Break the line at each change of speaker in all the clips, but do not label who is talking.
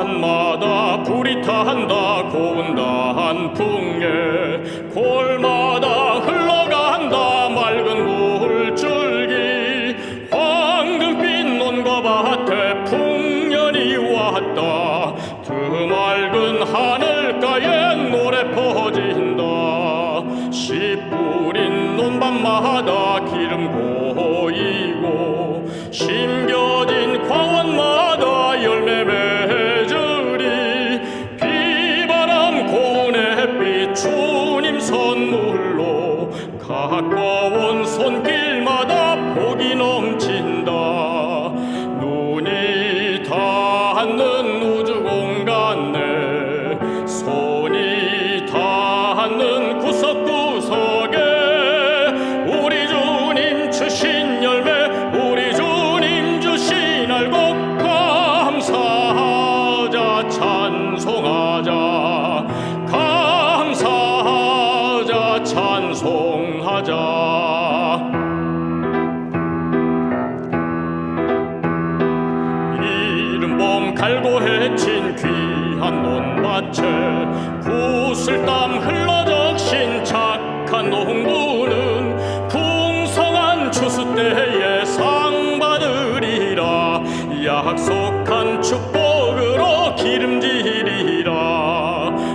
산마다 불이 탄다 고운다 한 풍에 골마다 흘러간다 맑은 물줄기. 황금빛 논과 밭에 풍년이 왔다. 그 맑은 하늘가에 노래 퍼진다. 씨 뿌린 논밭마다 기름 고이고 심 가까운 손길 하자 이른 봄 갈고 해친 귀한 논밭에 구슬 땀 흘러 적신 착한 농부는 풍성한 추수 때에 상 받으리라. 약속한 축복으로 기름지리라.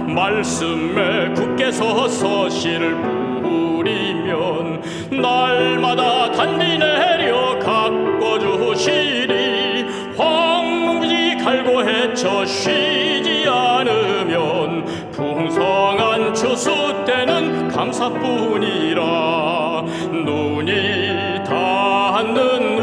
말씀에 굳게 서서 씨를 뿌리면 날마다 단비 내려 가꿔 주시리. 황무지 갈고 헤쳐 쉬지 않으면 풍성한 추수 때는 감사뿐이라. 눈이 닿는